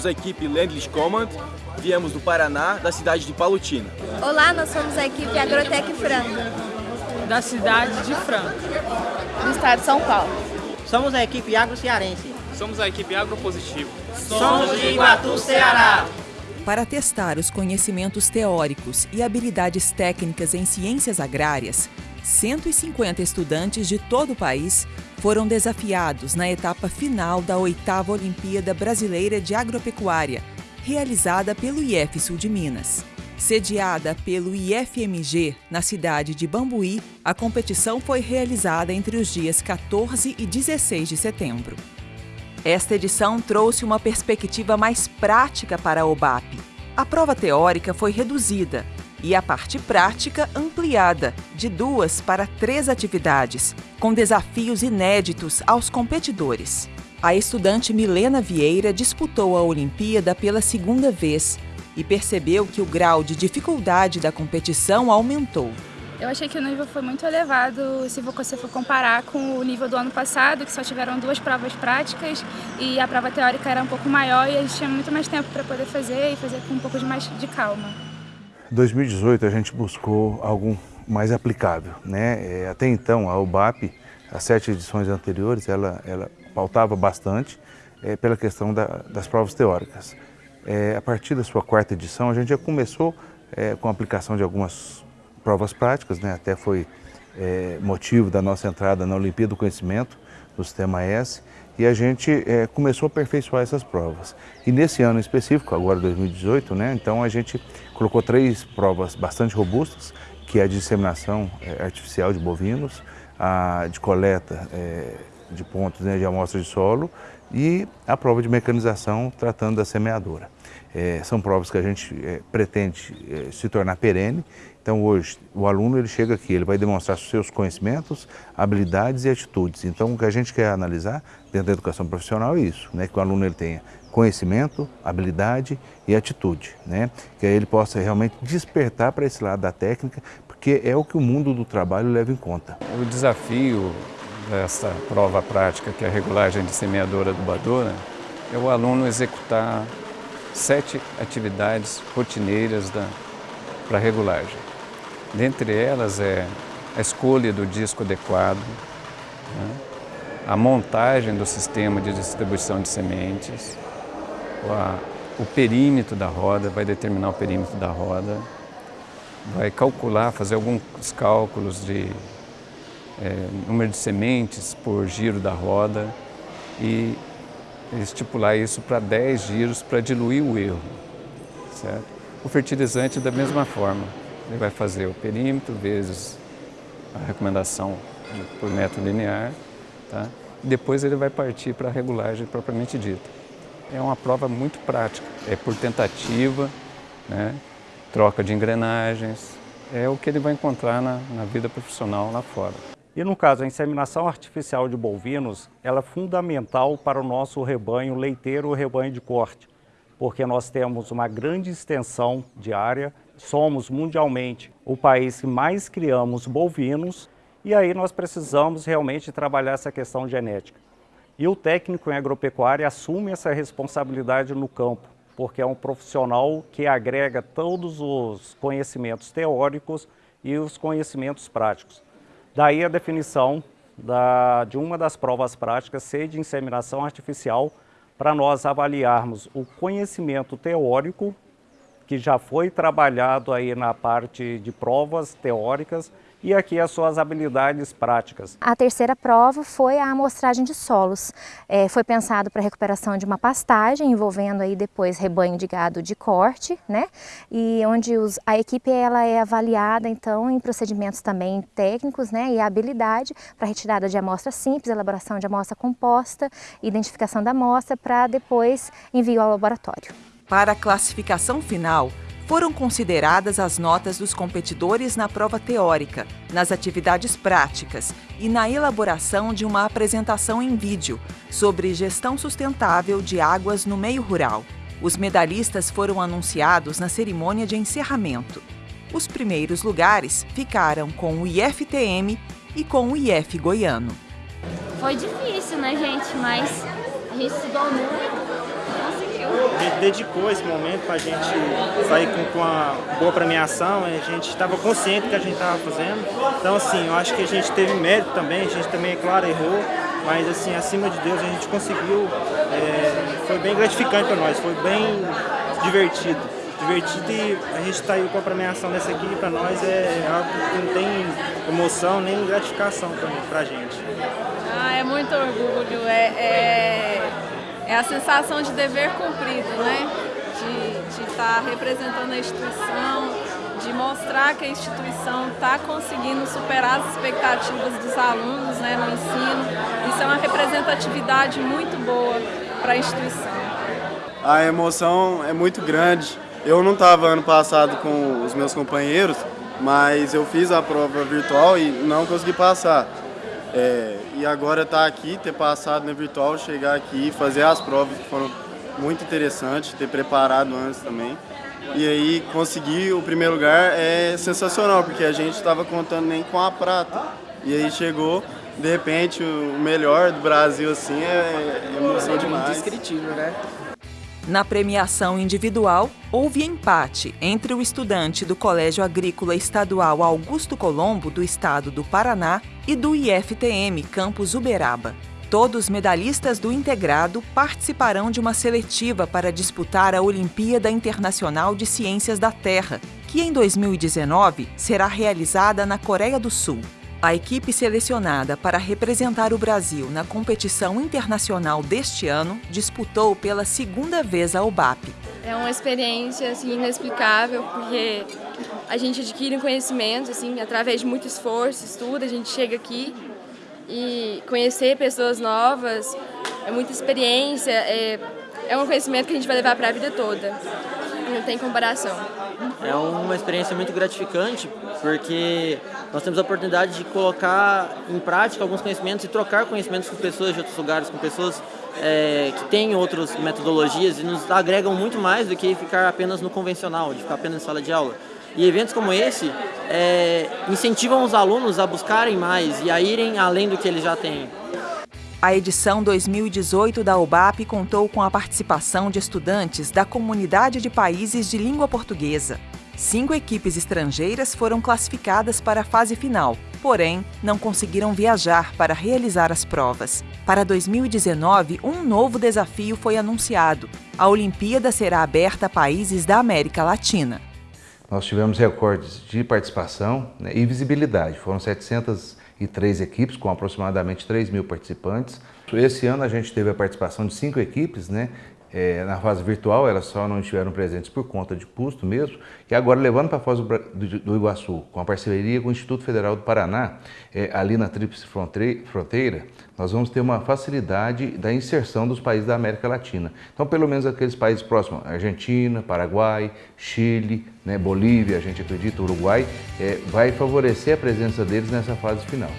somos a equipe Landless Command, viemos do Paraná, da cidade de Palutina. Olá, nós somos a equipe Agrotec Franco. Da cidade de Franco. Do estado de São Paulo. Somos a equipe Agro Cearense. Somos a equipe Agropositivo. Somos de Iguatu, Ceará. Para testar os conhecimentos teóricos e habilidades técnicas em ciências agrárias, 150 estudantes de todo o país foram desafiados na etapa final da oitava Olimpíada Brasileira de Agropecuária, realizada pelo IF Sul de Minas. Sediada pelo IFMG na cidade de Bambuí, a competição foi realizada entre os dias 14 e 16 de setembro. Esta edição trouxe uma perspectiva mais prática para a OBAP. A prova teórica foi reduzida e a parte prática ampliada, de duas para três atividades, com desafios inéditos aos competidores. A estudante Milena Vieira disputou a Olimpíada pela segunda vez e percebeu que o grau de dificuldade da competição aumentou. Eu achei que o nível foi muito elevado se você for comparar com o nível do ano passado, que só tiveram duas provas práticas e a prova teórica era um pouco maior e a gente tinha muito mais tempo para poder fazer e fazer com um pouco mais de calma. Em 2018 a gente buscou algo mais aplicável, né? É, até então a UBAP, as sete edições anteriores, ela, ela pautava bastante é, pela questão da, das provas teóricas. É, a partir da sua quarta edição a gente já começou é, com a aplicação de algumas provas práticas, né? até foi é, motivo da nossa entrada na Olimpíada do Conhecimento, do Sistema S, e a gente é, começou a aperfeiçoar essas provas. E nesse ano específico, agora 2018, né, então a gente colocou três provas bastante robustas, que é a de disseminação é, artificial de bovinos, a de coleta é, de pontos né, de amostra de solo e a prova de mecanização tratando da semeadora. São provas que a gente pretende se tornar perene. Então hoje o aluno ele chega aqui, ele vai demonstrar seus conhecimentos, habilidades e atitudes. Então o que a gente quer analisar dentro da educação profissional é isso, né? que o aluno ele tenha conhecimento, habilidade e atitude, né? que aí ele possa realmente despertar para esse lado da técnica, porque é o que o mundo do trabalho leva em conta. O desafio dessa prova prática, que é a regulagem de semeadora adubadora, é o aluno executar sete atividades rotineiras para regulagem. Dentre elas é a escolha do disco adequado, né? a montagem do sistema de distribuição de sementes, o perímetro da roda, vai determinar o perímetro da roda, vai calcular, fazer alguns cálculos de é, número de sementes por giro da roda e estipular isso para 10 giros para diluir o erro. Certo? O fertilizante da mesma forma, ele vai fazer o perímetro vezes a recomendação por metro linear, tá? depois ele vai partir para a regulagem propriamente dita. É uma prova muito prática, é por tentativa, né? troca de engrenagens, é o que ele vai encontrar na, na vida profissional lá fora. E no caso, a inseminação artificial de bovinos, ela é fundamental para o nosso rebanho leiteiro ou rebanho de corte, porque nós temos uma grande extensão de área, somos mundialmente o país que mais criamos bovinos, e aí nós precisamos realmente trabalhar essa questão genética. E o técnico em agropecuária assume essa responsabilidade no campo, porque é um profissional que agrega todos os conhecimentos teóricos e os conhecimentos práticos. Daí a definição da, de uma das provas práticas ser de inseminação artificial para nós avaliarmos o conhecimento teórico que já foi trabalhado aí na parte de provas teóricas e aqui as suas habilidades práticas. A terceira prova foi a amostragem de solos. É, foi pensado para recuperação de uma pastagem, envolvendo aí depois rebanho de gado de corte, né? E onde os, a equipe ela é avaliada então em procedimentos também técnicos, né? E habilidade para retirada de amostra simples, elaboração de amostra composta, identificação da amostra para depois envio ao laboratório. Para a classificação final, foram consideradas as notas dos competidores na prova teórica, nas atividades práticas e na elaboração de uma apresentação em vídeo sobre gestão sustentável de águas no meio rural. Os medalhistas foram anunciados na cerimônia de encerramento. Os primeiros lugares ficaram com o IFTM e com o IF Goiano. Foi difícil, né, gente? Mas a gente estudou muito. A gente dedicou esse momento para a gente sair com, com uma boa premiação, a gente estava consciente do que a gente estava fazendo. Então, assim, eu acho que a gente teve mérito também, a gente também, é claro, errou, mas, assim, acima de Deus, a gente conseguiu, é, foi bem gratificante para nós, foi bem divertido. Divertido e a gente está aí com a premiação dessa aqui, para nós é algo que não tem emoção nem gratificação para a gente. Ah, é muito orgulho, é, é, a sensação de dever cumprido, né? De estar tá representando a instituição, de mostrar que a instituição está conseguindo superar as expectativas dos alunos né, no ensino. Isso é uma representatividade muito boa para a instituição. A emoção é muito grande. Eu não estava ano passado com os meus companheiros, mas eu fiz a prova virtual e não consegui passar. É, e agora estar tá aqui, ter passado na virtual, chegar aqui e fazer as provas que foram muito interessantes, ter preparado antes também. E aí conseguir o primeiro lugar é sensacional, porque a gente estava contando nem com a prata. E aí chegou, de repente, o melhor do Brasil, assim, é, é emoção demais. Indescritível, né? Na premiação individual, houve empate entre o estudante do Colégio Agrícola Estadual Augusto Colombo, do estado do Paraná, e do IFTM Campus Uberaba. Todos medalhistas do integrado participarão de uma seletiva para disputar a Olimpíada Internacional de Ciências da Terra, que em 2019 será realizada na Coreia do Sul. A equipe selecionada para representar o Brasil na competição internacional deste ano disputou pela segunda vez a UBAP. É uma experiência assim, inexplicável, porque a gente adquire um conhecimento assim, através de muito esforço, estudo, a gente chega aqui e conhecer pessoas novas, é muita experiência, é, é um conhecimento que a gente vai levar para a vida toda. Não tem comparação. É uma experiência muito gratificante, porque nós temos a oportunidade de colocar em prática alguns conhecimentos e trocar conhecimentos com pessoas de outros lugares, com pessoas é, que têm outras metodologias e nos agregam muito mais do que ficar apenas no convencional, de ficar apenas em sala de aula. E eventos como esse é, incentivam os alunos a buscarem mais e a irem além do que eles já têm. A edição 2018 da UBAP contou com a participação de estudantes da comunidade de países de língua portuguesa. Cinco equipes estrangeiras foram classificadas para a fase final, porém, não conseguiram viajar para realizar as provas. Para 2019, um novo desafio foi anunciado. A Olimpíada será aberta a países da América Latina. Nós tivemos recordes de participação né, e visibilidade. Foram 700 e três equipes com aproximadamente 3 mil participantes. Esse ano a gente teve a participação de cinco equipes, né? É, na fase virtual elas só não estiveram presentes por conta de custo mesmo, e agora levando para a fase do, Iguaçu, com a parceria com o Instituto Federal do Paraná, é, ali na Tríplice Fronteira, nós vamos ter uma facilidade da inserção dos países da América Latina. Então, pelo menos aqueles países próximos, Argentina, Paraguai, Chile, né, Bolívia, a gente acredita, Uruguai, é, vai favorecer a presença deles nessa fase final.